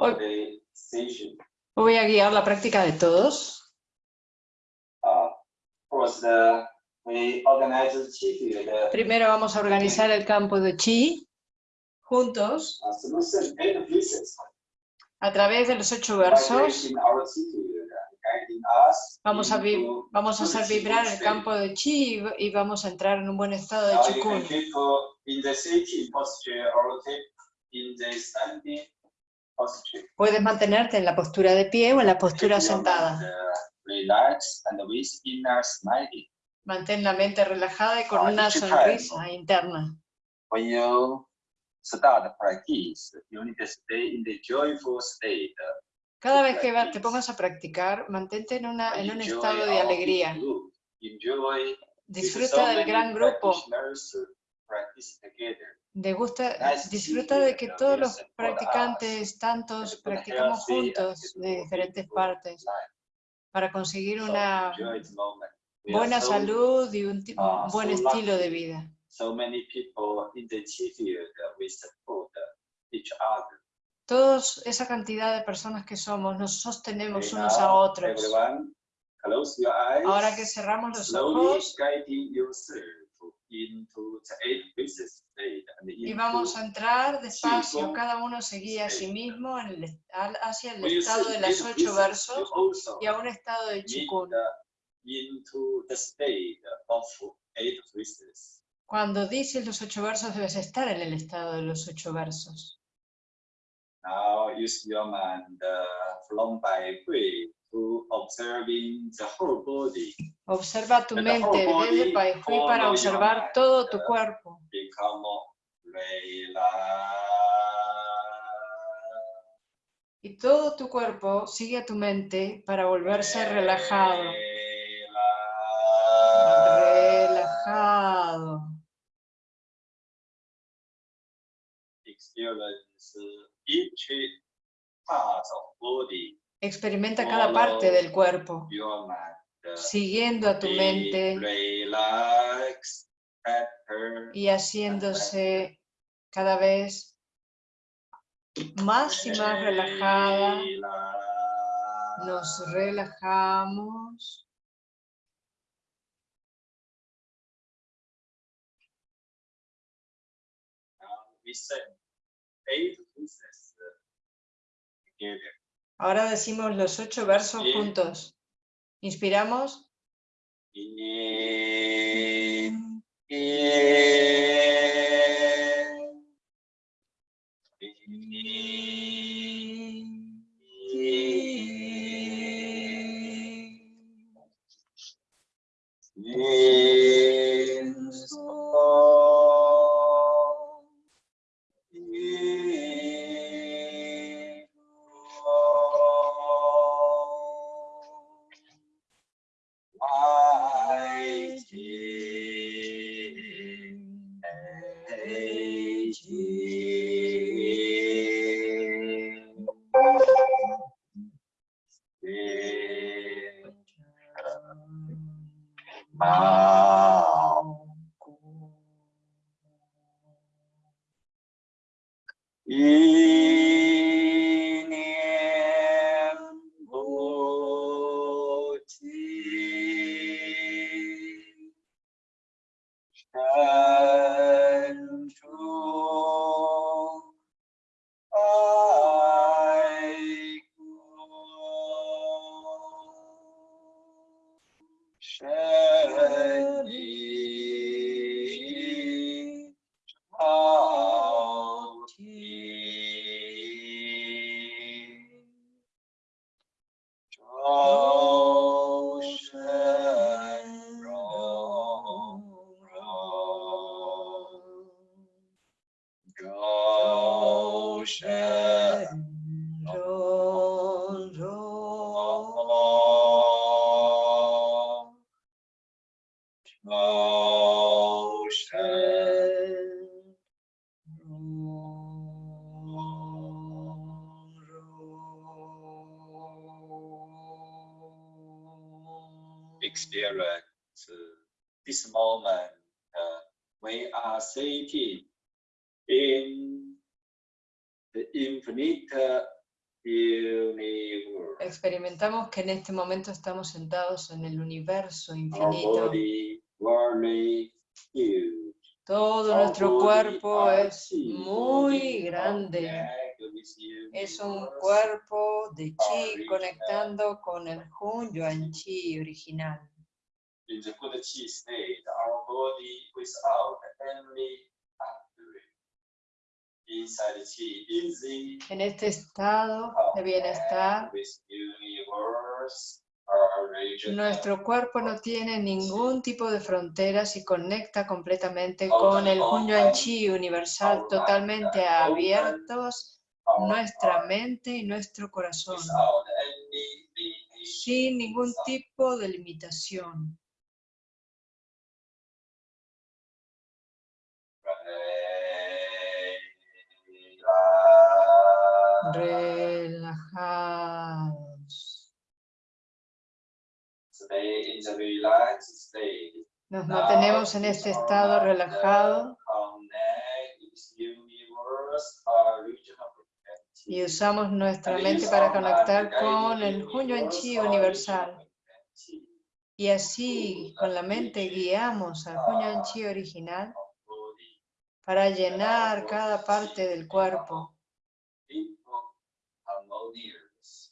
Hoy-. Voy a guiar la práctica de todos. Uh, Primero vamos a organizar el campo de chi juntos a través de los ocho versos. Vamos a, vamos a hacer vibrar el campo de chi y vamos a entrar en un buen estado de chikun. Puedes mantenerte en la postura de pie o en la postura sentada. smiling. Mantén la mente relajada y con Ah, una sonrisa interna. Cada vez que te pongas a practicar, mantente en, una, en un estado de alegría. Disfruta del gran grupo. To disfruta de que todos los practicantes, tantos, practicamos juntos de diferentes partes para conseguir una buena salud y un ti- ah, un buen estilo de vida. Todos esa cantidad de personas que somos, nos sostenemos unos a otros. Ahora que cerramos los ojos into the eight pieces and y into vamos a entrar despacio, Cinco, cada uno se guía a sí mismo en el hacia el estado de las ocho versos y a un estado de chikun. the- into the state of eight pieces. Cuando dices los ocho versos debes estar en el estado de los ocho versos. Now use your mind uh, from by way observing the whole body. Observa tu And mente desde Pai Hui para observar todo tu cuerpo. Y todo tu cuerpo sigue a tu mente para volverse relajado. Relajado. Experience each part of body, Experimenta cada parte del cuerpo, siguiendo a tu mente. y haciéndose cada vez más y más relajada. Nos relajamos. Ahora decimos los ocho versos juntos. Inspiramos. In, in, Ah. Que en este momento estamos sentados en el universo infinito. Todo nuestro cuerpo es muy grande. Es un cuerpo de chi conectando con el Hun Yuan Chi original. In the good chi state, our body without any boundary. Inside chi easy En este estado de bienestar, with universe, our region nuestro cuerpo no tiene ningún tipo de fronteras y conecta completamente con el Hun Yuan Chi universal, totalmente abiertos nuestra mente y nuestro corazón, sin ningún tipo de limitación. Relajados. Nos mantenemos en este estado relajado y usamos nuestra mente para conectar con el Yuan Chi universal. Y así, con la mente, guiamos al Yuan Chi original para llenar cada parte del cuerpo.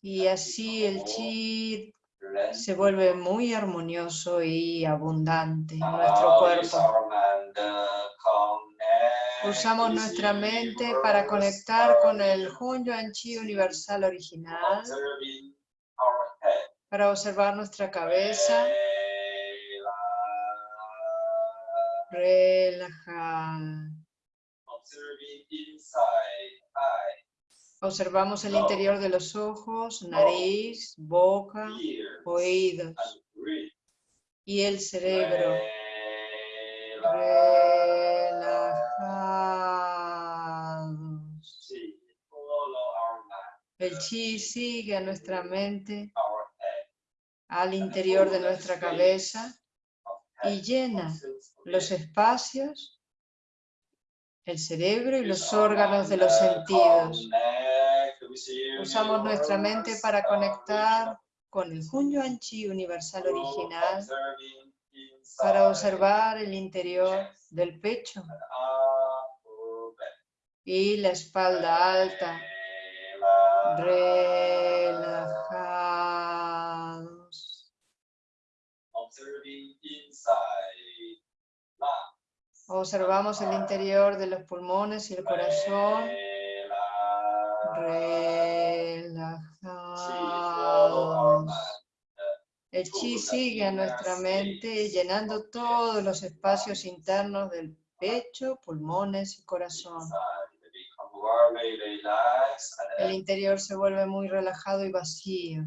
Y así el chi se vuelve muy armonioso y abundante en nuestro cuerpo. Usamos nuestra mente para conectar con el Hun Yuan Chi universal original, para observar nuestra cabeza. Relajada. Observamos el interior de los ojos, nariz, boca, oídos. Y el cerebro. Relajados. El chi sigue a nuestra mente al interior de nuestra cabeza y llena los espacios, el cerebro y los órganos de los sentidos. Usamos nuestra mente para conectar con el Hun Yuan Chi universal original, para observar el interior del pecho y la espalda alta, relajados. Observamos el interior de los pulmones y el corazón, relajados. El chi sigue a nuestra mente llenando todos los espacios internos del pecho, pulmones y corazón. El interior se vuelve muy relajado y vacío.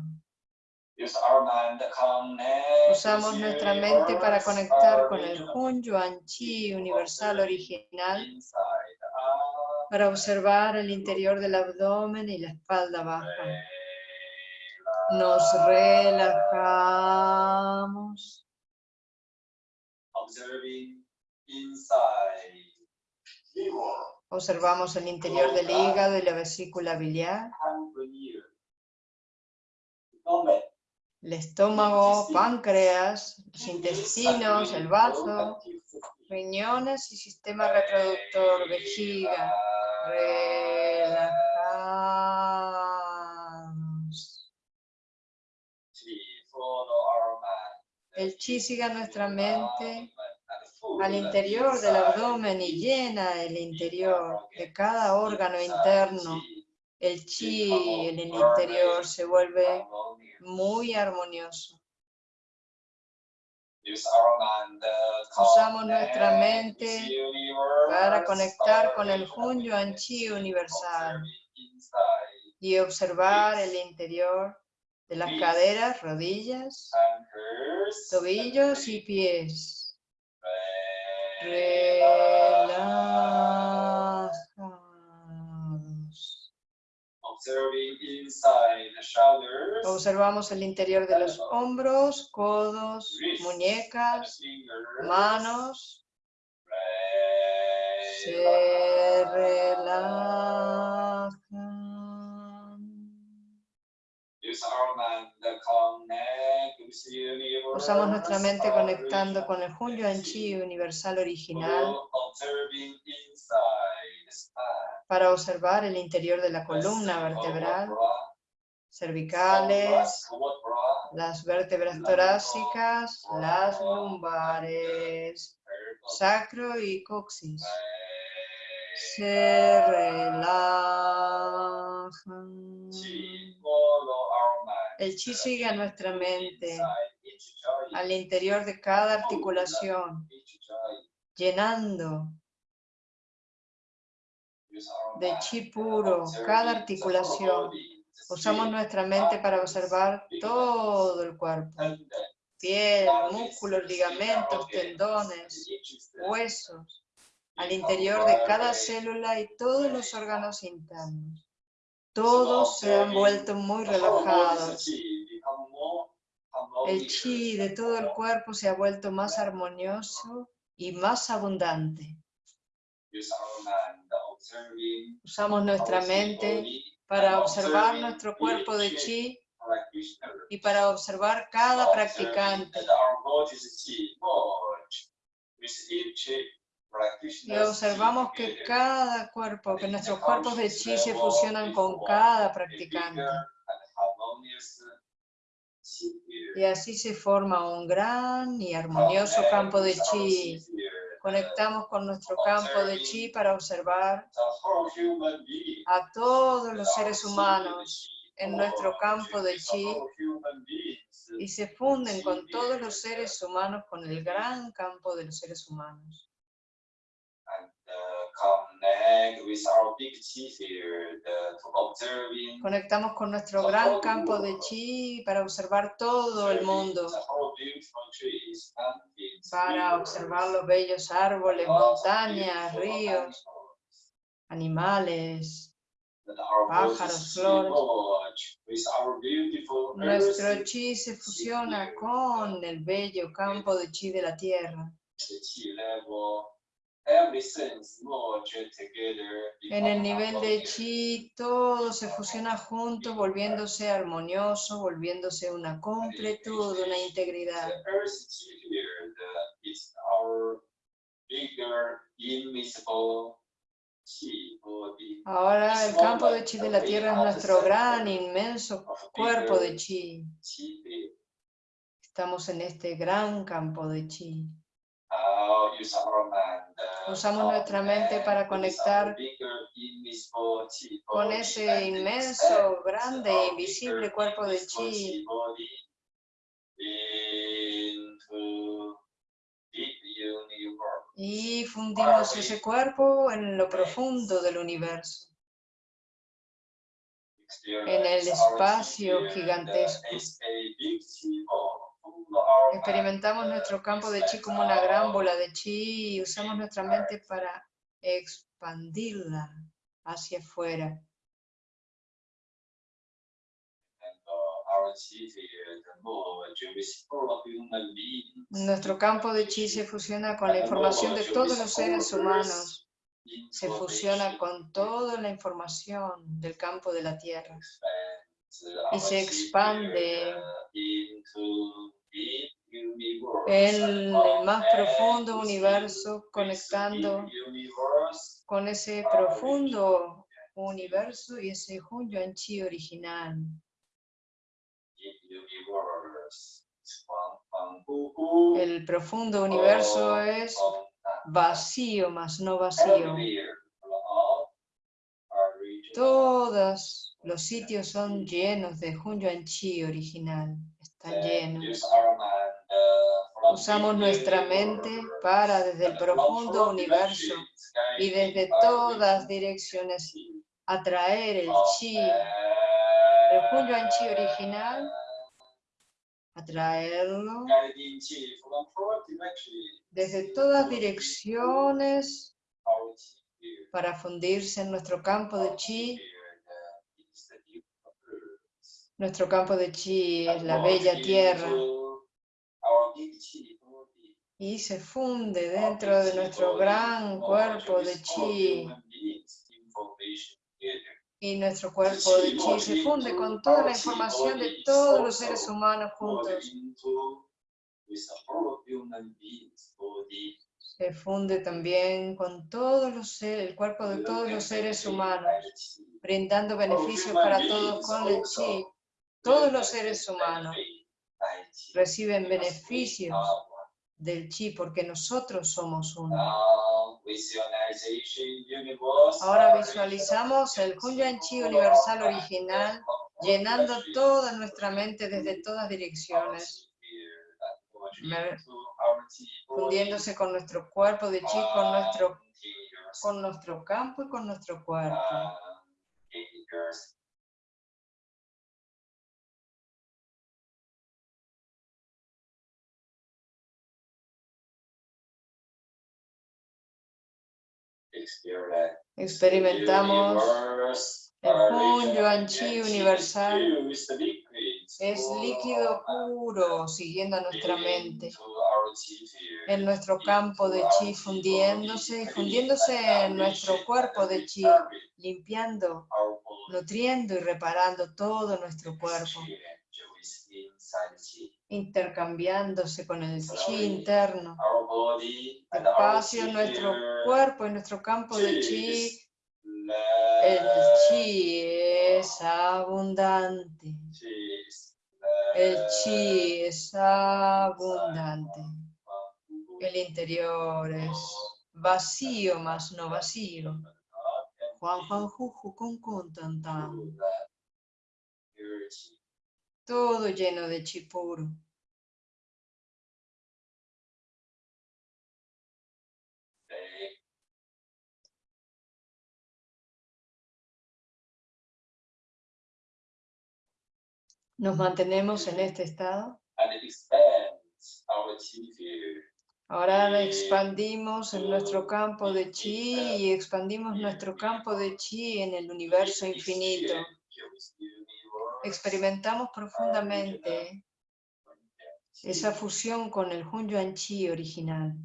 Usamos nuestra mente para conectar con el Hun Yuan Chi universal original, para observar el interior del abdomen y la espalda baja. Nos relajamos. Observamos el interior del hígado y la vesícula biliar, el estómago, páncreas, los intestinos, el bazo, riñones y sistema reproductor, vejiga. Relajados. El chi sigue a nuestra mente al interior del abdomen y llena el interior de cada órgano interno. El chi en el interior se vuelve muy armonioso. Usamos nuestra mente para conectar con el Hun Yuan Chi universal. y observar el interior de las caderas, rodillas, tobillos y pies. Observamos el interior de los hombros, codos, muñecas, manos. Se relajan. Usamos nuestra mente conectando con el Hun Yuan Chi universal original para observar el interior de la columna vertebral, cervicales, las vértebras torácicas, las lumbares, sacro y coxis. Se relajan. El chi sigue a nuestra mente, al interior de cada articulación, llenando de chi puro cada articulación. Usamos nuestra mente para observar todo el cuerpo, piel, músculos, ligamentos, tendones, huesos, al interior de cada célula y todos los órganos internos. Todos se han vuelto muy relajados. El chi de todo el cuerpo se ha vuelto más armonioso y más abundante. Usamos nuestra mente para observar nuestro cuerpo de chi y para observar cada practicante. Y observamos que cada cuerpo, que nuestros cuerpos de chi se fusionan con cada practicante. Y así se forma un gran y armonioso campo de chi. Conectamos con nuestro campo de chi para observar a todos los seres humanos en nuestro campo de chi y se funden con todos los seres humanos con el gran campo de los seres humanos. Conectamos con nuestro gran campo de chi para observar todo el mundo, para observar los bellos árboles, montañas, ríos, animales, pájaros, flores. Nuestro chi se fusiona con el bello campo de chi de la tierra. En el nivel de chi, todo se fusiona junto, volviéndose armonioso, volviéndose una completud, una integridad. Ahora el campo de chi de la tierra es nuestro gran, inmenso cuerpo de chi. Estamos en este gran campo de chi. Usamos nuestra mente para conectar con ese inmenso, grande, invisible cuerpo de chi y fundimos ese cuerpo en lo profundo del universo, en el espacio gigantesco. Experimentamos nuestro campo de chi como una gran bola de chi y usamos nuestra mente para expandirla hacia afuera. Nuestro campo de chi se fusiona con la información de todos los seres humanos. Se fusiona con toda la información del campo de la Tierra. Y se expande el más profundo universo, conectando con ese profundo universo y ese Hun Yuan Chi original. El profundo universo es vacío, más no vacío. Todos los sitios son llenos de Hun Yuan Chi original, están llenos. Usamos nuestra mente para desde el profundo universo y desde todas direcciones atraer el chi, el Hun Yuan Chi original, atraerlo desde todas direcciones para fundirse en nuestro campo de chi. Nuestro campo de chi es la bella tierra. y se funde dentro de nuestro gran cuerpo de chi. Y nuestro cuerpo de chi se funde con toda la información de todos los seres humanos juntos. Se funde también con todos los seres, el cuerpo de todos los seres humanos, brindando beneficios para todos con el chi. Todos los seres humanos reciben beneficios del chi porque nosotros somos uno. Ahora visualizamos el Hunyuan Chi universal original llenando toda nuestra mente desde todas direcciones, fundiéndose con nuestro cuerpo de chi, con nuestro, con nuestro campo y con nuestro cuerpo. Experimentamos el Hun Yuan Chi universal. Es líquido puro, siguiendo a nuestra mente. En nuestro campo de chi fundiéndose fundiéndose en nuestro cuerpo de chi, limpiando, nutriendo y reparando todo nuestro cuerpo intercambiándose con el chi interno. Despacio nuestro cuerpo y nuestro campo de chi. El chi es abundante. El chi es abundante. El interior es vacío más no vacío. Juan Juan Juju con con tan tan todo lleno de chi puro. Nos mantenemos en este estado. Ahora expandimos en nuestro campo de chi y expandimos nuestro campo de chi en el universo infinito experimentamos profundamente esa fusión con el Hun Yuan Chi original.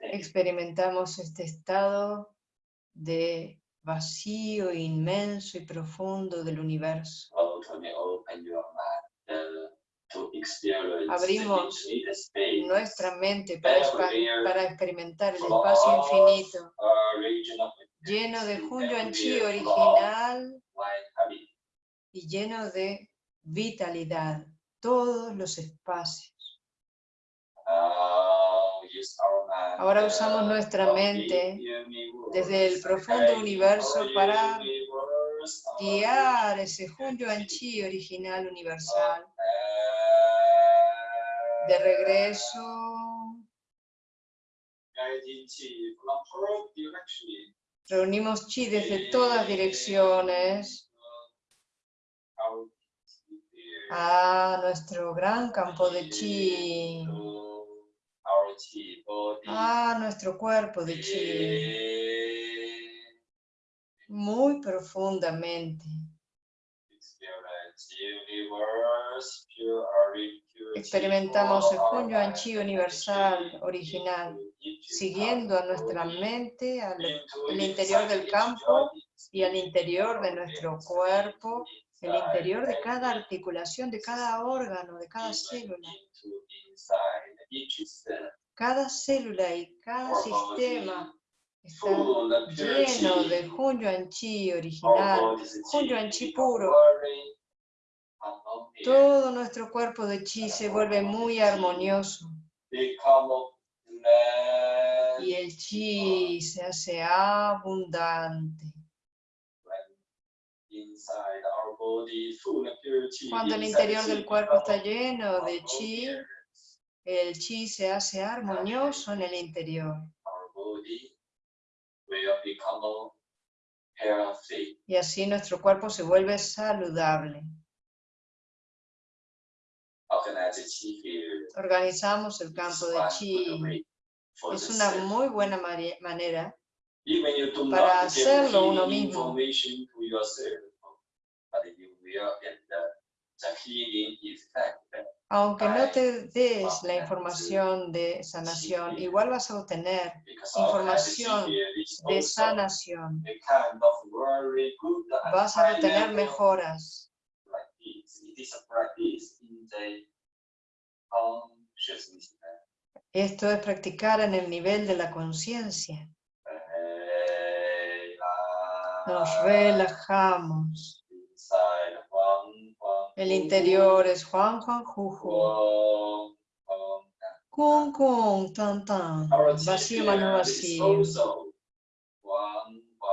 Experimentamos este estado de vacío inmenso y profundo del universo abrimos nuestra mente para, para experimentar el espacio infinito. lleno de Hun Chi original y lleno de vitalidad, todos los espacios. Ahora usamos nuestra mente desde el profundo universo para guiar ese Hun Chi original universal de regreso. Reunimos chi desde todas direcciones a nuestro gran campo de chi, a nuestro cuerpo de chi, muy profundamente. Experimentamos el Hun Chi universal, original, siguiendo a nuestra mente al, interior del campo y al interior de nuestro cuerpo, el interior de cada articulación, de cada órgano, de cada célula. Cada célula y cada sistema está lleno de Hun Chi original, Hun Chi puro, todo nuestro cuerpo de chi se vuelve muy armonioso. Y el chi se hace abundante. Cuando el interior del cuerpo está lleno de chi, el chi se hace armonioso en el interior. Y así nuestro cuerpo se vuelve saludable. Organizamos el campo de chi. Es una muy buena manera para hacerlo uno mismo. Aunque no te des la información de sanación, igual vas a obtener Información de sanación. Vas a obtener mejoras. Practice in the consciousness. Esto es practicar en el nivel de la conciencia. Nos relajamos. El interior es Juan Juan Juju. Kung Kung Tan Tan. Vacío chi más no field is vacío.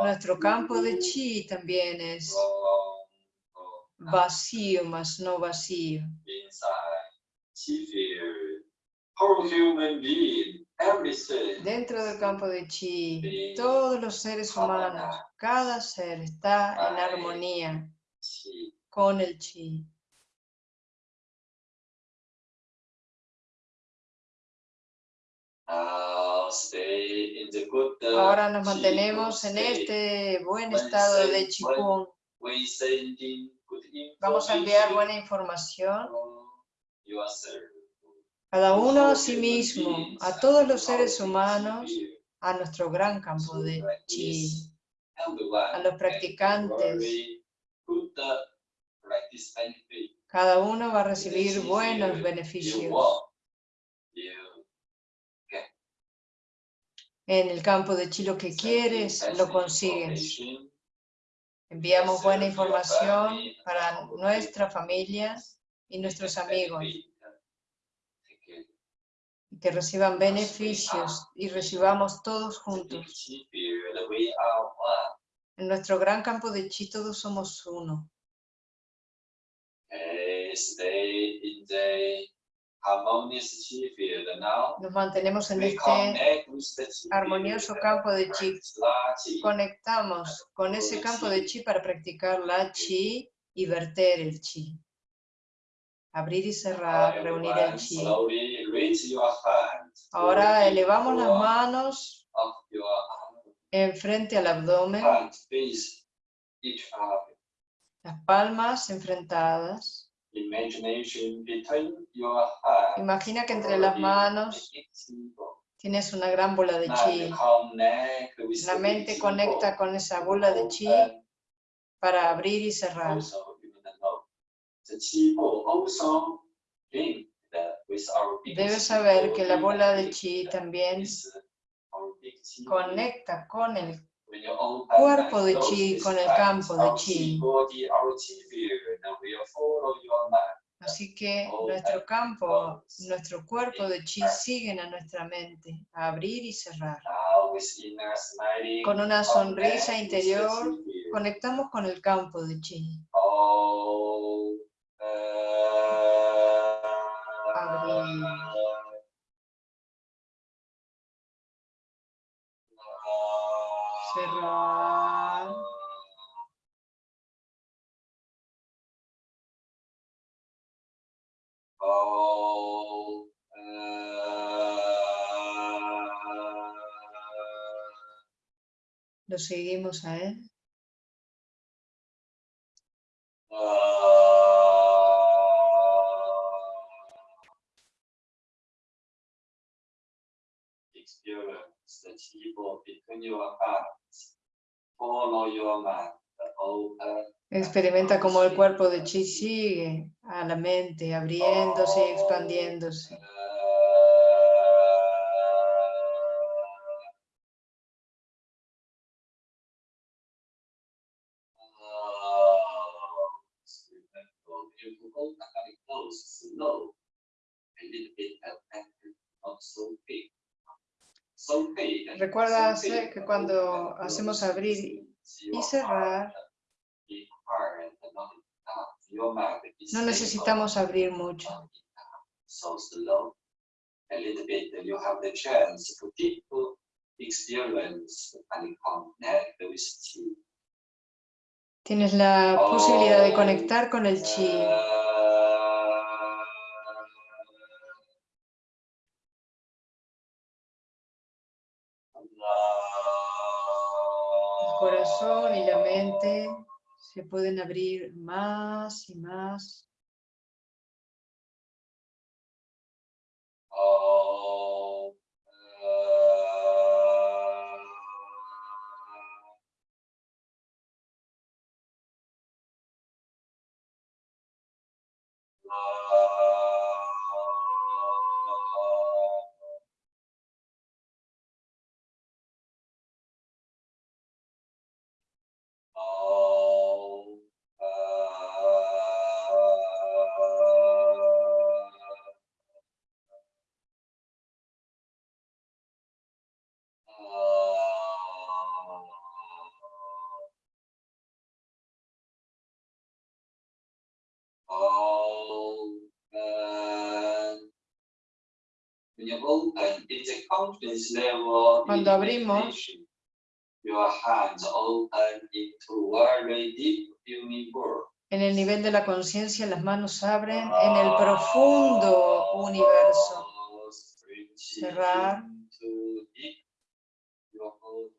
Nuestro campo de chi también es. Vacío más no vacío. Dentro del campo de chi, todos los seres humanos, cada ser está en armonía con el chi. Ahora nos mantenemos en este buen estado de Qigong. Vamos a enviar buena información cada uno a sí mismo, a todos los seres humanos, a nuestro gran campo de chi. a los can practicantes. Cada uno va a recibir buenos beneficios. En el campo de chi lo que quieres, lo consigues. Enviamos buena información para nuestra familia y nuestros amigos, y que reciban beneficios y recibamos todos juntos. En nuestro gran campo de chi todos somos uno. Now. Nos mantenemos en este chi armonioso campo de chi. Conectamos con ese campo de chi para practicar la chi y verter el chi. Abrir y cerrar, reunir el chi. Ahora elevamos las manos enfrente al abdomen, las palmas enfrentadas. Imagination between your hands. Imagina que entre las manos tienes una gran bola de chi. La mente conecta con esa bola de chi para abrir y cerrar. Debes saber que la bola de chi también conecta con el cuerpo de chi con el campo de chi. Así que nuestro campo, nuestro cuerpo de chi siguen a nuestra mente, a abrir y cerrar. Con una sonrisa interior, Conectamos con el campo de chi. Cerrar. Lo seguimos a él. Experience between your hands. Follow your mind. Experimenta cómo el cuerpo de chi sigue a la mente, abriéndose y expandiéndose. Recuerda que cuando hacemos abrir y cerrar, no necesitamos abrir mucho. Tienes la posibilidad de conectar con el chi. Y la mente se pueden abrir más y más deep universe. En el nivel de la conciencia, las manos abren en el profundo universo. Cerrar.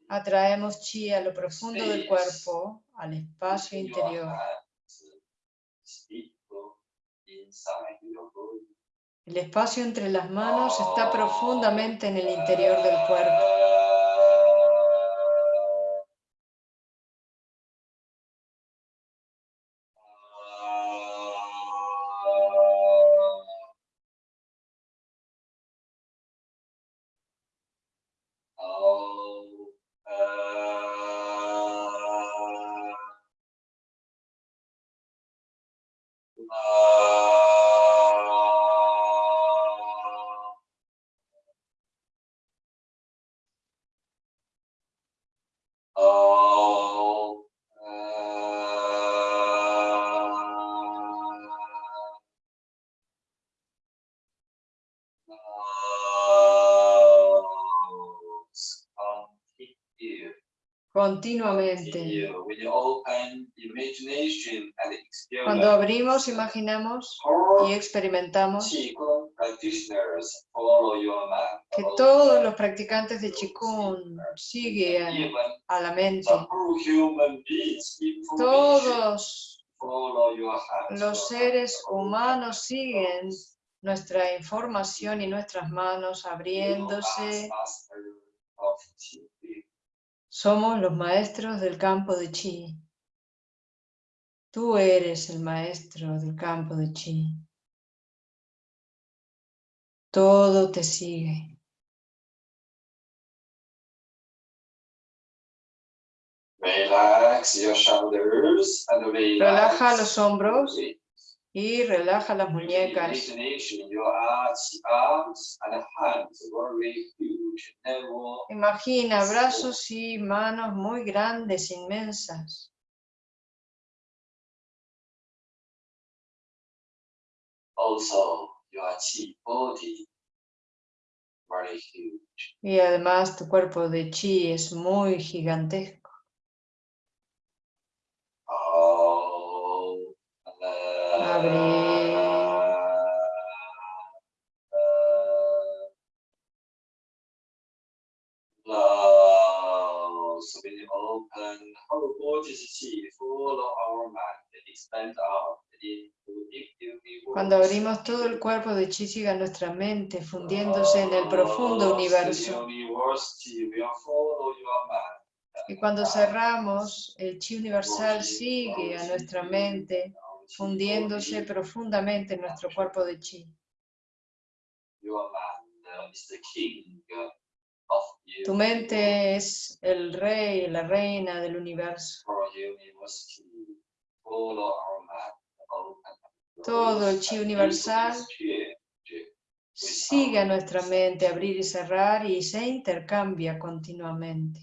Atraemos chi a lo profundo del cuerpo, al espacio interior. El espacio entre las manos está profundamente en el interior del cuerpo. Continuamente. Cuando abrimos, imaginamos y experimentamos que todos los practicantes de Qigong siguen a la mente. Todos los seres humanos siguen nuestra información y nuestras manos abriéndose somos los maestros del campo de chi. Tú eres el maestro del campo de chi. Todo te sigue. Relaja los hombros y relaja las muñecas. Imagina brazos y manos muy grandes, inmensas. Y además tu cuerpo de chi es muy gigantesco. Cuando abrimos todo el cuerpo de chi sigue nuestra mente, fundiéndose en el profundo universo. Y cuando cerramos, el chi universal sigue a nuestra mente, fundiéndose profundamente en nuestro cuerpo de chi. Tu mente es el rey, la reina del universo. Todo el chi universal sigue a nuestra mente abrir y cerrar y se intercambia continuamente.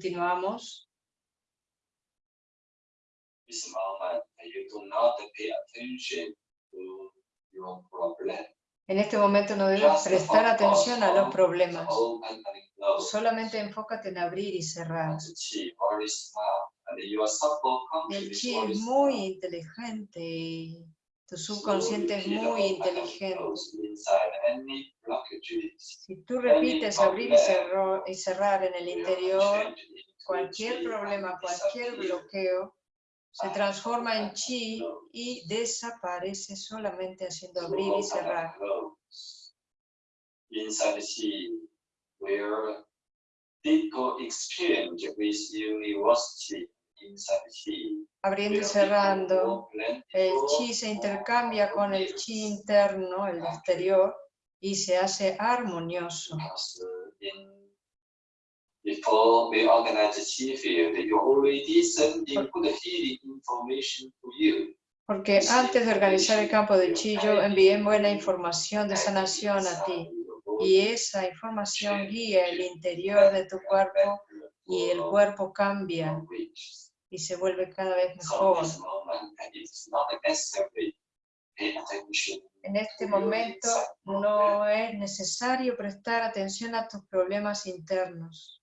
Continuamos. En este momento no debes prestar atención a los problemas. Solamente enfócate en abrir y cerrar. El chi es muy inteligente tu subconsciente es muy inteligente. Si tú repites abrir y, cerrar en el interior, cualquier problema, cualquier bloqueo, se transforma en chi y desaparece solamente haciendo abrir y cerrar. Deeper exchange with university. Abriendo y cerrando, el chi se intercambia con el chi interno, el exterior, y se hace armonioso. You. Porque antes de organizar el campo de chi, yo envié buena información de sanación a ti. Y esa información guía el interior de tu cuerpo y el cuerpo cambia y se vuelve cada vez mejor. En este momento no es necesario prestar atención a tus problemas internos.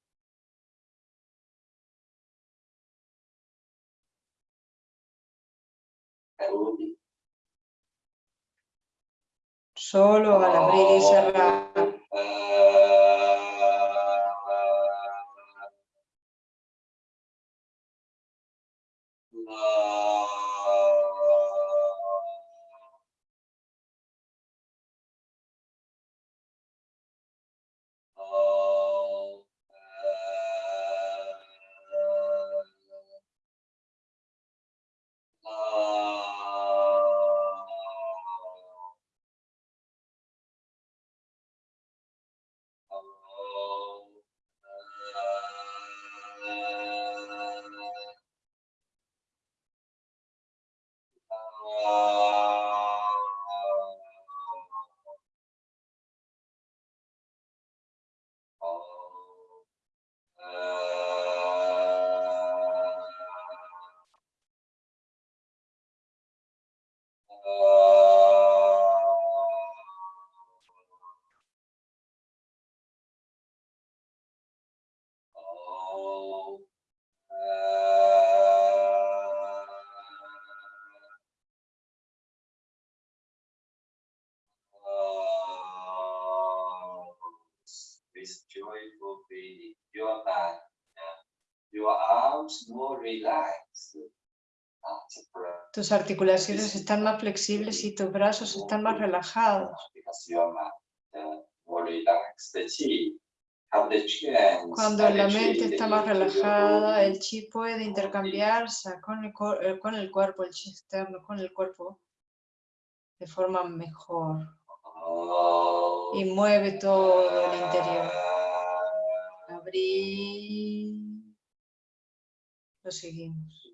Solo al abrir y cerrar. With Tus articulaciones están más flexibles y tus brazos están más relajados. Cuando la mente está más relajada, el chi puede intercambiarse con el, eh, con el cuerpo, el chi externo, con el cuerpo de forma mejor. Y mueve todo el interior. Abrir. Lo seguimos.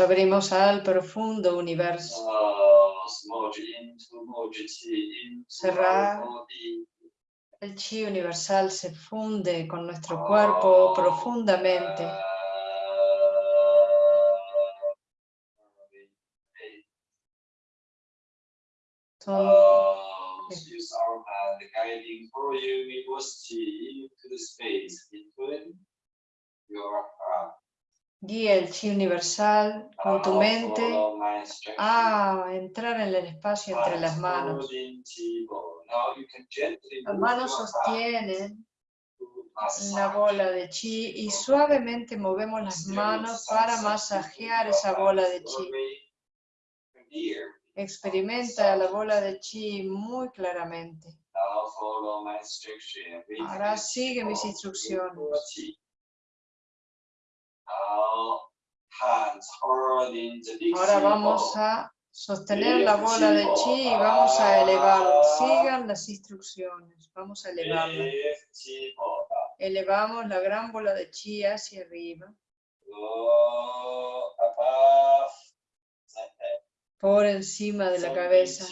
Abrimos al profundo universo. Cerrar. El chi universal se funde con nuestro cuerpo profundamente. Guía el chi universal con tu mente a entrar en el espacio entre las manos. Las manos sostienen la bola de chi y suavemente movemos las manos para masajear esa bola de chi. Experimenta la bola de chi muy claramente. Ahora sigue mis instrucciones. Ahora vamos a sostener la bola de chi y vamos a elevarla. Sigan las instrucciones. Vamos a elevarla. Elevamos la gran bola de chi hacia arriba, por encima de la cabeza.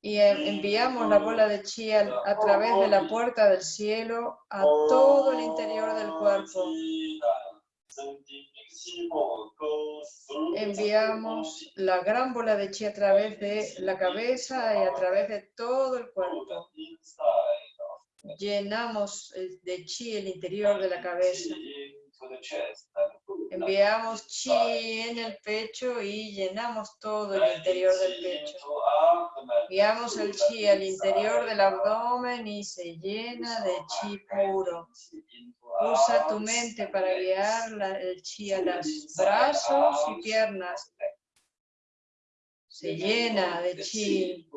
Y eh, enviamos la bola de chi a, través de la puerta del cielo a todo el interior del cuerpo. Enviamos la gran bola de chi a través de la cabeza y a través de todo el cuerpo. Llenamos el- de chi el interior de la cabeza. Enviamos chi en el pecho y llenamos todo el interior del pecho. Guiamos el chi al interior del abdomen y se llena de chi puro. Usa tu mente para guiar el chi a los brazos y piernas. Se llena de chi,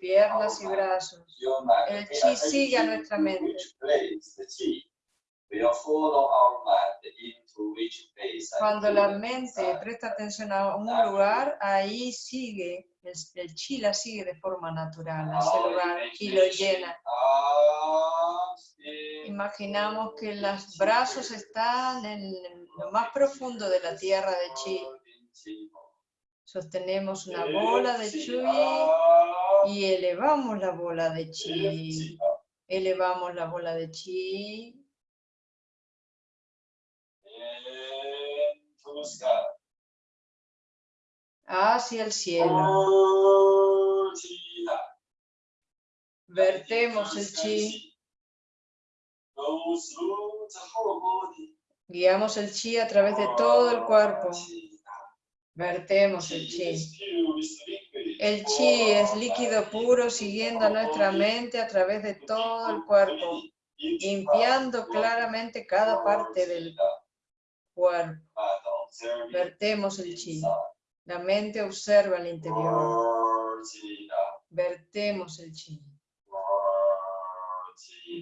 piernas y brazos. El chi sigue a nuestra mente. Cuando la mente presta atención a un lugar, ahí sigue, el, el chi la sigue de forma natural, a ese lugar y lo llena. Imaginamos que los brazos están en lo más profundo de la tierra de chi. Sostenemos una bola de chi y elevamos la bola de chi. Elevamos la bola de chi hacia el cielo. Vertemos el chi, guiamos el chi a través de todo el cuerpo. Vertemos el chi. El chi es líquido puro siguiendo a nuestra mente a través de todo el cuerpo, limpiando claramente cada parte del cuerpo. Vertemos el chi. La mente observa el interior. Vertemos el chi.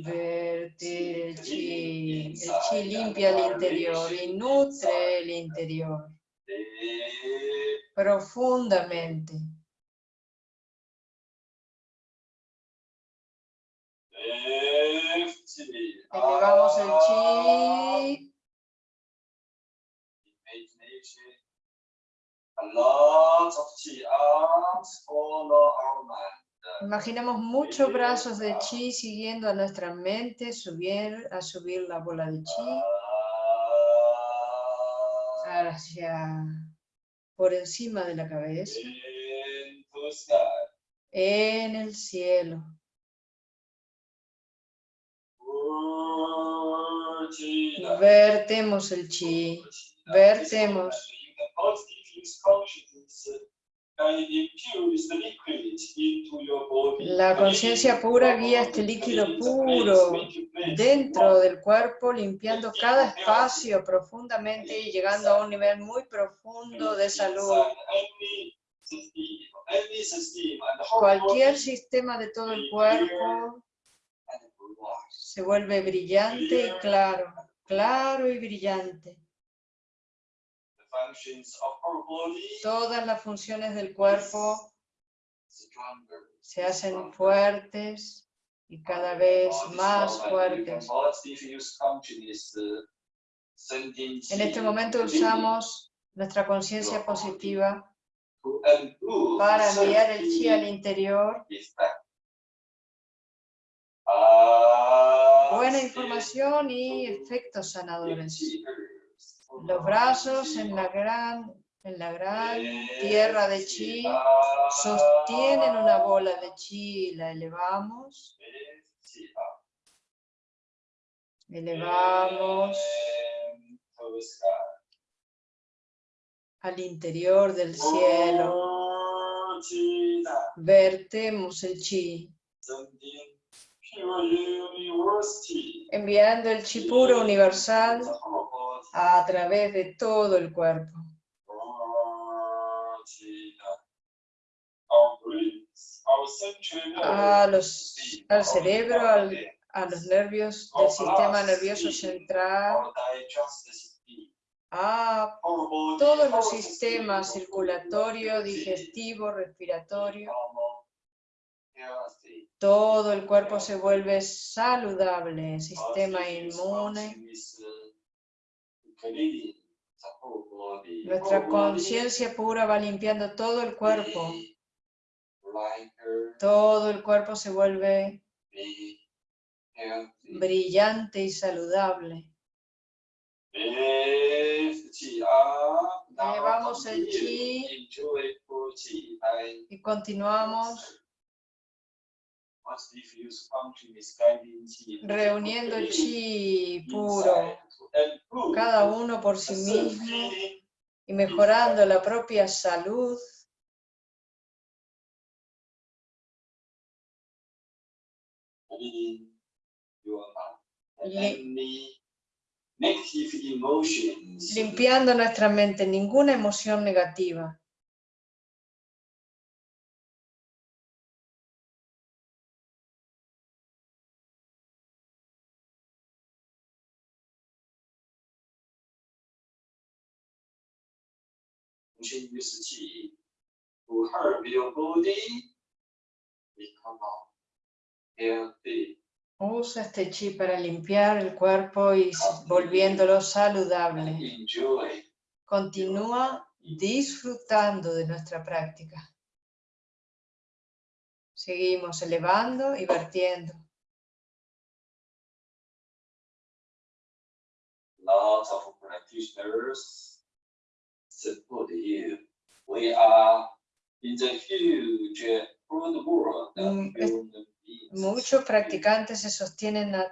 Verter el chi. El chi limpia el interior y nutre el interior profundamente. Elevamos el chi. Imaginamos muchos brazos de chi siguiendo a nuestra mente, subir, a subir la bola de chi hacia por encima de la cabeza, en el cielo. Vertemos el chi, vertemos. La conciencia pura guía este líquido puro dentro del cuerpo, limpiando cada espacio profundamente y llegando a un nivel muy profundo de salud. Cualquier sistema de todo el cuerpo se vuelve brillante y claro, claro y brillante. Todas las funciones del cuerpo se hacen fuertes y cada vez más fuertes. En este momento usamos nuestra conciencia positiva para enviar el chi al interior. Buena información y efectos sanadores. Los brazos en la gran, en la gran tierra de chi sostienen una bola de chi la elevamos. Elevamos al interior del cielo. Vertemos el chi. Enviando el chi puro universal a través de todo el cuerpo. A los, al cerebro, al, a los nervios del sistema nervioso central, a todos los sistemas circulatorio, digestivo, respiratorio, todo el cuerpo se vuelve saludable, sistema inmune, nuestra conciencia pura va limpiando todo el cuerpo, todo el cuerpo se vuelve brillante y saludable. Llevamos el chi. Y continuamos reuniendo chi puro, cada uno por sí mismo y mejorando la propia salud. Limpiando nuestra mente, ninguna emoción negativa. Usa este chi para limpiar el cuerpo y s- volviéndolo saludable. Enjoy Continúa disfrutando de nuestra práctica. Seguimos elevando y vertiendo. lots of practitioners support you. We are in the huge broad world of es- human beings. Muchos practicantes se sostienen a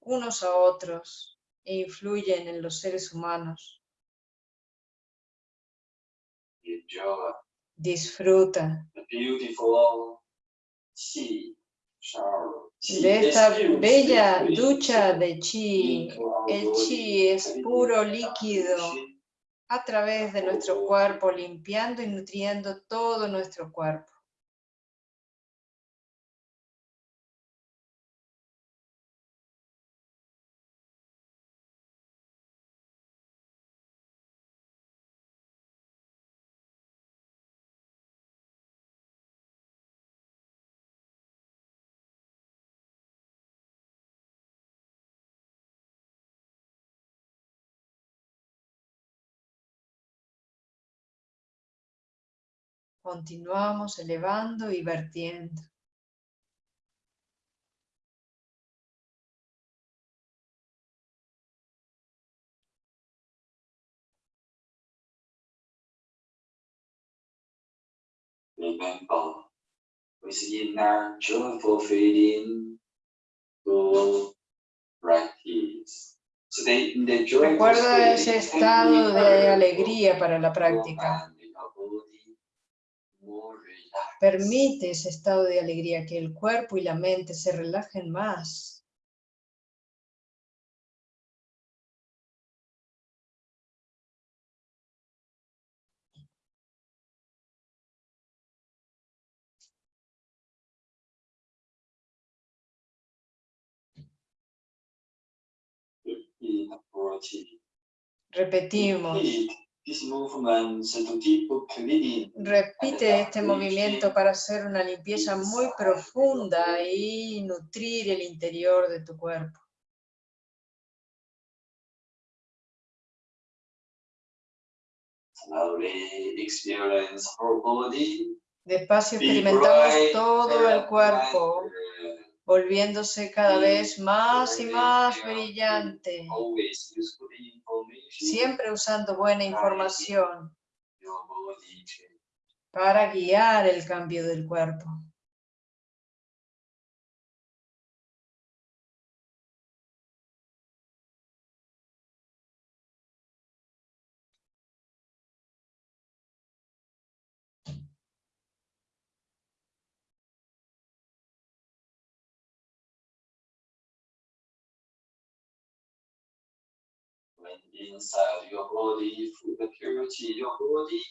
unos a otros e influyen en los seres humanos. Enjoy Disfruta the beautiful de esta bella ducha de chi. El chi es puro líquido a través de nuestro cuerpo, limpiando y nutriendo todo nuestro cuerpo. Continuamos elevando y vertiendo. Remember, with inner joyful feeling to practice. Recuerda ese estado de alegría para la práctica. mind, your body more relaxed. Permite ese estado de alegría, que el cuerpo y la mente se relajen más. Repetimos. Repite este movimiento para hacer una limpieza muy profunda y nutrir el interior de tu cuerpo. Despacio experimentamos todo el cuerpo. Volviéndose cada vez más y más brillante, siempre usando buena información para guiar el cambio del cuerpo.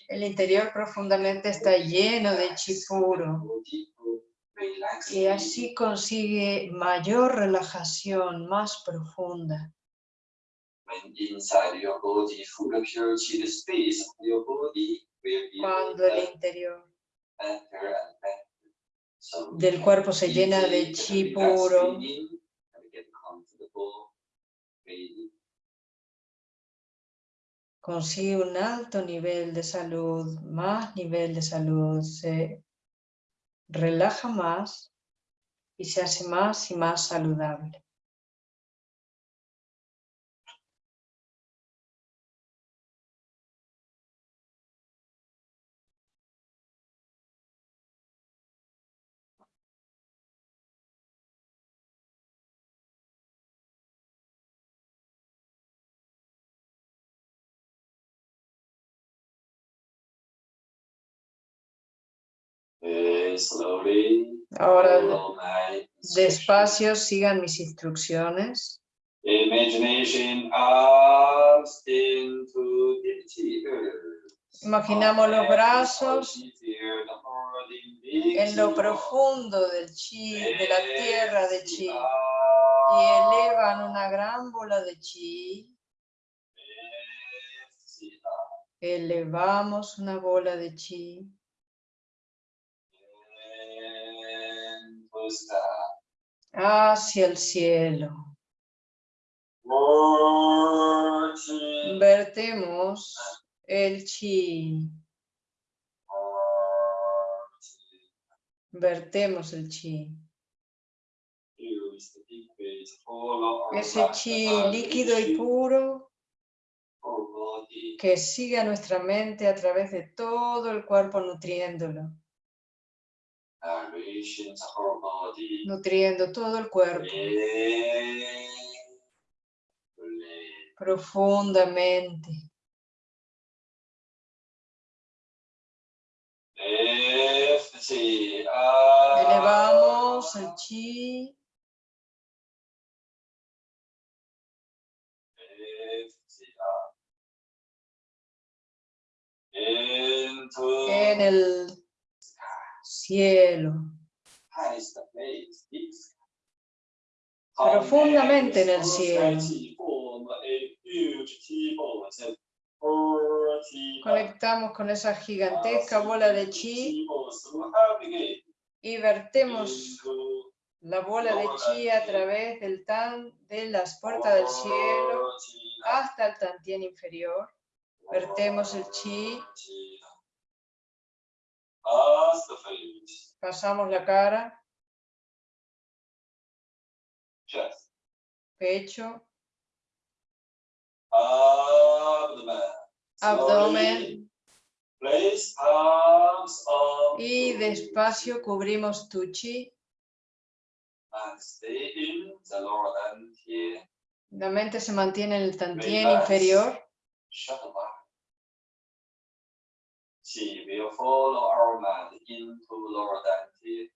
El interior profundamente está lleno de chi puro. Y así consigue mayor relajación, más profunda. Cuando el interior del cuerpo se llena de chi puro. Consigue un alto nivel de salud, más nivel de salud, se relaja más y se hace más y más saludable. Ahora despacio sigan mis instrucciones. Imaginamos los brazos en lo profundo del chi, de la tierra de chi, y elevan una gran bola de chi. Elevamos una bola de chi Hacia el cielo. Vertemos el chi, vertemos el chi. Ese chi líquido y puro que sigue a nuestra mente a través de todo el cuerpo nutriéndolo, Narrations of our body. Nutriendo todo el cuerpo. Profundamente. Elevamos el chi, the chi. Into en el cielo, Profundamente en el cielo. conectamos con esa gigantesca bola de chi y vertemos la bola de chi a través del tan, de las puertas del cielo hasta el tantien inferior. Vertemos el chi, pasamos la cara, chest, pecho, abdomen. abdomen Place arms on y despacio cubrimos tu chi. and stay in the lower dantian. La mente se mantiene en el tantien inferior. Shut the mind. Chi will follow our mind into lower dantian.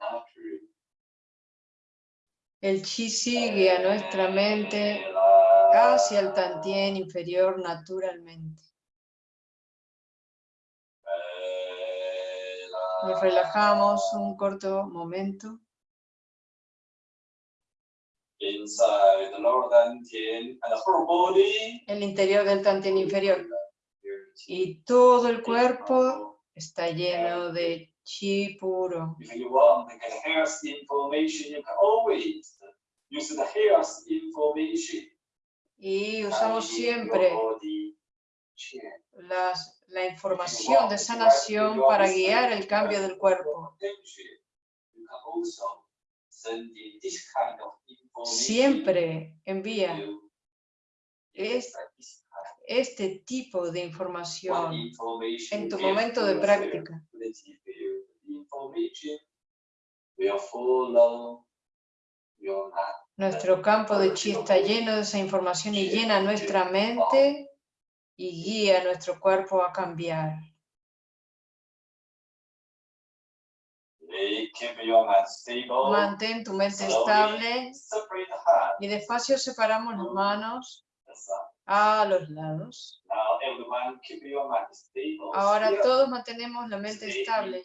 Naturally. El chi sigue a nuestra mente hacia el tantien inferior naturalmente. Nos relajamos un corto momento. Inside the lower dantian and the whole body. El interior del tantien inferior. Y todo el cuerpo está lleno de chi puro. Y usamos siempre las- la información de sanación para guiar el cambio del cuerpo. Siempre envía este tipo de of información information en tu momento de práctica. Nuestro campo de chi está lleno de esa información y llena nuestra mente y guía nuestro cuerpo a cambiar. Mantén tu mente estable y despacio separamos las manos. A los lados. Ahora todos mantenemos la mente estable.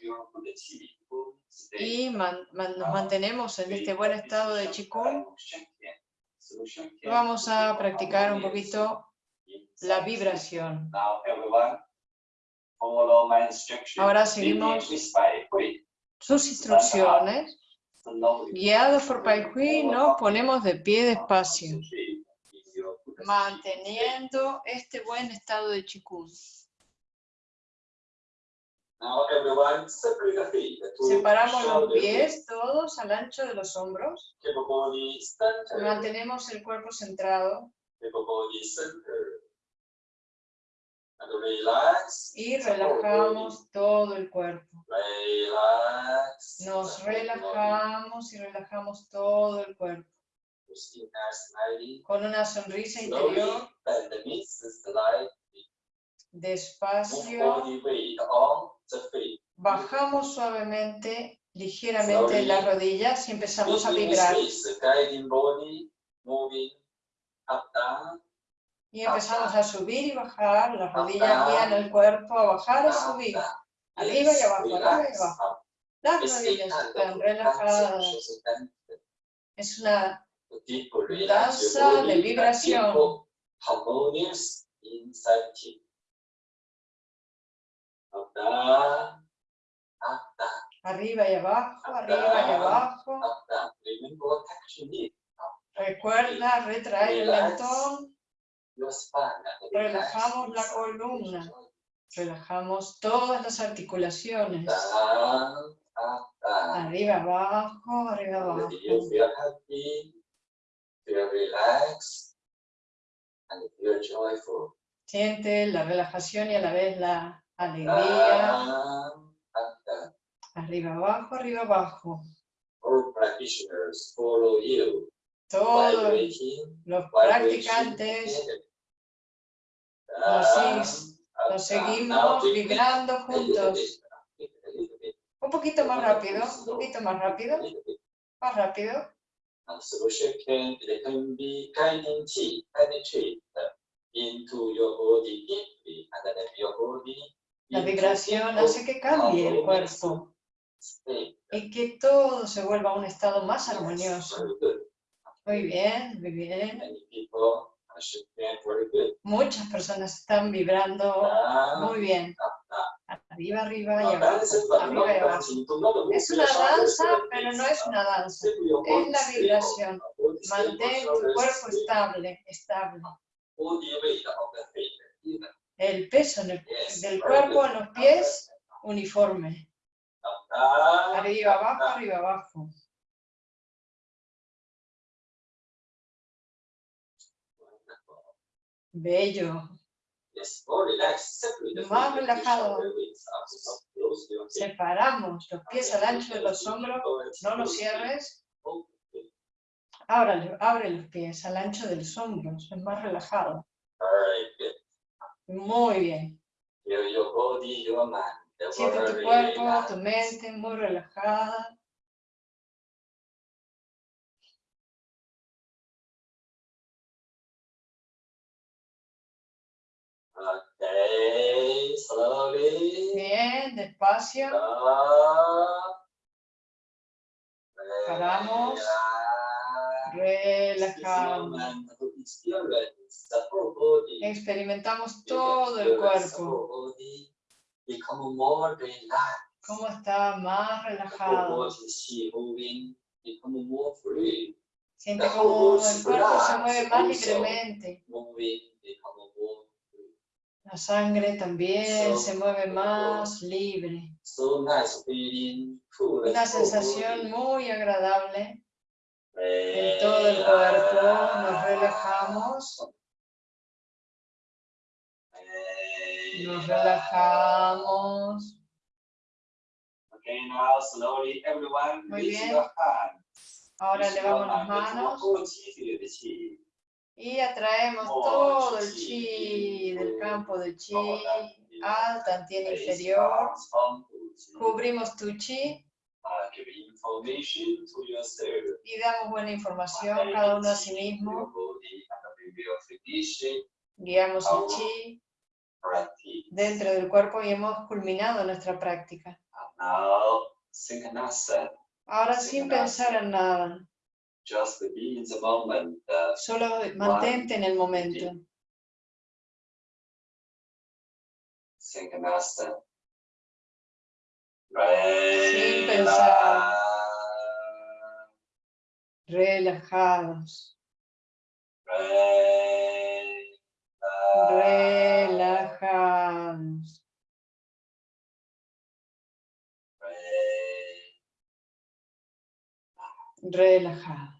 state. y man- man- nos mantenemos en este buen estado de Qigong, vamos a practicar un poquito la vibración. Ahora seguimos. Sus instrucciones, guiados por Pai Hui, nos ponemos de pie despacio, concentrate in your Buddha state. Manteniendo este buen estado de Qigong. Separamos los pies todos al ancho de los hombros, mantenemos el cuerpo centrado. Y relajamos todo el cuerpo. Nos relajamos y relajamos todo el cuerpo. Con una sonrisa interior, despacio, bajamos suavemente, ligeramente las rodillas y empezamos a vibrar. Y empezamos a subir y bajar, las rodillas guían el cuerpo a bajar y subir. Arriba y abajo, arriba y abajo. Las rodillas están relajadas. Es una Danza de vibración. arriba y abajo, arriba y abajo. Recuerda retraer el mentón, Relajamos la columna. relajamos todas las articulaciones. Arriba, abajo, arriba, abajo. Feel relaxed, and feel joyful. Siente la relajación y a la vez la alegría. Down, up, down. Arriba, abajo, arriba, abajo. All practitioners follow you, Todos los practicantes. Nos nos seguimos vibrando juntos. Un poquito más rápido, un poquito más rápido, más rápido. La vibración hace que cambie el cuerpo y que todo se vuelva a un estado más armonioso. Muy bien, muy bien. Muchas personas están vibrando muy bien. Arriba, arriba y abajo. Arriba y abajo. Es una danza, pero no es una danza. Es la vibración. Mantén tu cuerpo stable. estable, estable. El peso el- del cuerpo en los pies, uniforme. Arriba, abajo, arriba, abajo. Bello. Más relajado. Separamos los pies al ancho de los hombros. No los cierres. Ábrale- abre los pies al ancho de los hombros. Es más relajado. Muy bien. Siente tu cuerpo, tu mente muy relajada. Bien, despacio. Paramos. Relajamos. Experimentamos todo el cuerpo. Cómo está más relajado. Siente como el cuerpo se mueve más libremente. La sangre también se mueve más libre. So nice feeling, cool. Una sensación muy agradable en todo el cuerpo. Nos relajamos. Nos relajamos. Okay, now slowly everyone Muy bien. your hands. Ahora your las manos y atraemos todo el chi del campo de chi al tantien inferior. Cubrimos tu chi give information to yourself. y damos buena información cada uno a sí mismo. Guiamos el chi dentro del cuerpo y hemos culminado nuestra práctica. Synchronous. Ahora sin pensar en nada, Just be in the moment. Uh, solo mantente en el momento. Sin pensar. Relajados, relajados, relajados.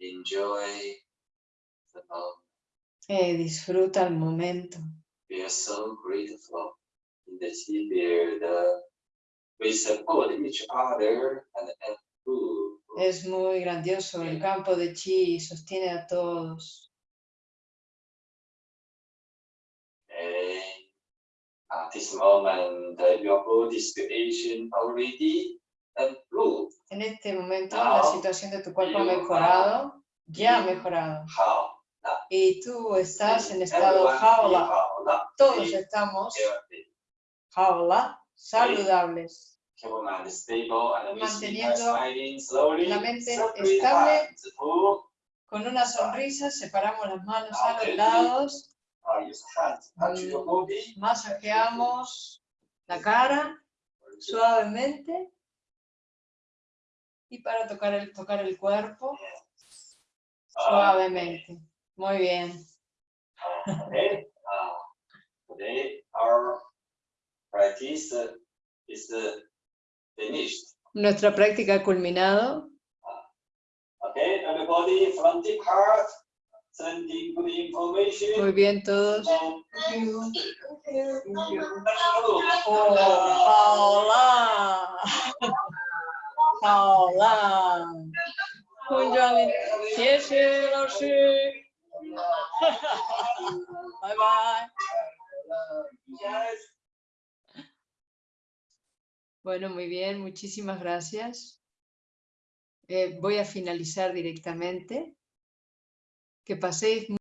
Enjoy the moment. Eh, disfruta el momento. We are so grateful in the field. Uh, we support each other and improve. Es muy grandioso. El campo de chi sostiene a todos. At this moment, your body situation already. En este momento la situación de tu cuerpo ha mejorado, ya ha mejorado. Y tú estás en estado jaula. Todos estamos jaula, saludables. Manteniendo la mente estable. Con una sonrisa separamos las manos a los lados, body. masajeamos la cara suavemente y para tocar el, tocar el cuerpo suavemente. Muy bien. Okay. Uh, today our practice uh, is uh, finished. Nuestra práctica ha culminado. Okay, everybody from the heart, sending good information. Muy bien todos. Oh, 好啦，好啦，空转里，谢谢老师，拜拜。 Bueno, muy bien, muchísimas gracias. Eh, voy a finalizar directamente. Que paséis